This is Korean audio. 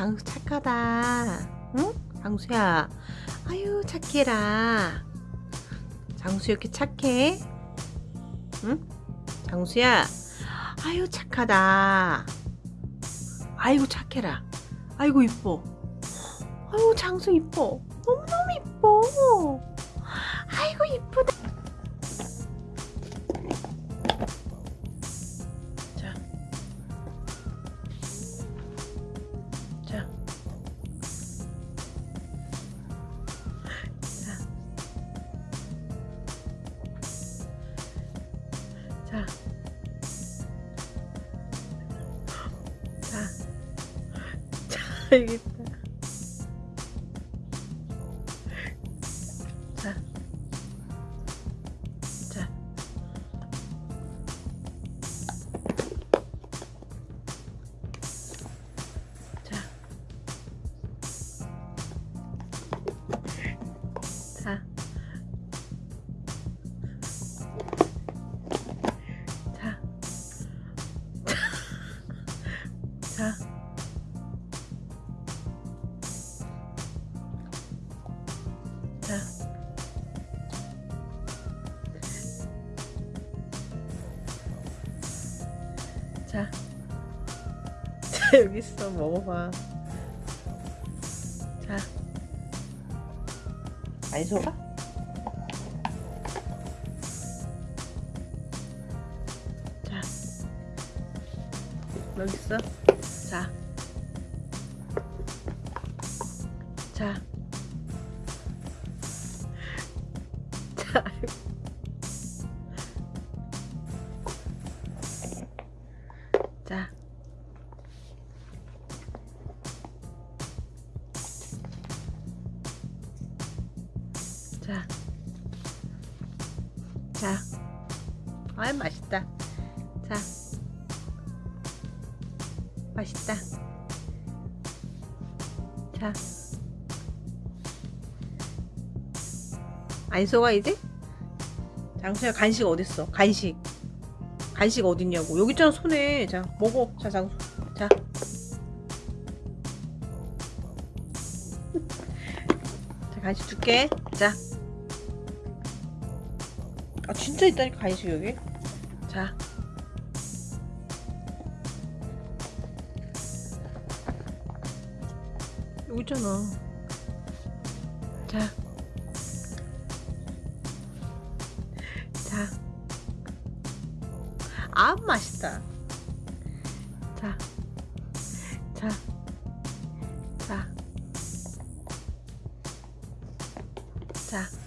장수 착하다. 응? 장수야. 아유, 착해라. 장수 이렇게 착해? 응? 장수야. 아유, 착하다. 아이고, 착해라. 아이고, 이뻐. 아유, 장수 이뻐. 너무너무 이뻐. 아이고, 이쁘다. 있다. 자. 자. 자. 자. 자. 자. 자. 자. 자, 여기 있어. 먹어봐. 자. 많이 속아? 자. 여기 있어. 자. 자. 자. 자. 자. 자. 아이, 맛있다. 자. 맛있다. 자. 안 속아, 이제? 장수야, 간식 어딨어? 간식. 간식 어딨냐고. 여기 있잖아, 손에. 자, 먹어. 자, 장수. 자. 자, 간식 줄게. 자. 아, 진짜 있다니까, 간식 여기. 자. 여기 있잖아. 자. 자. 아, 맛있다. 자. 자. 자. 자.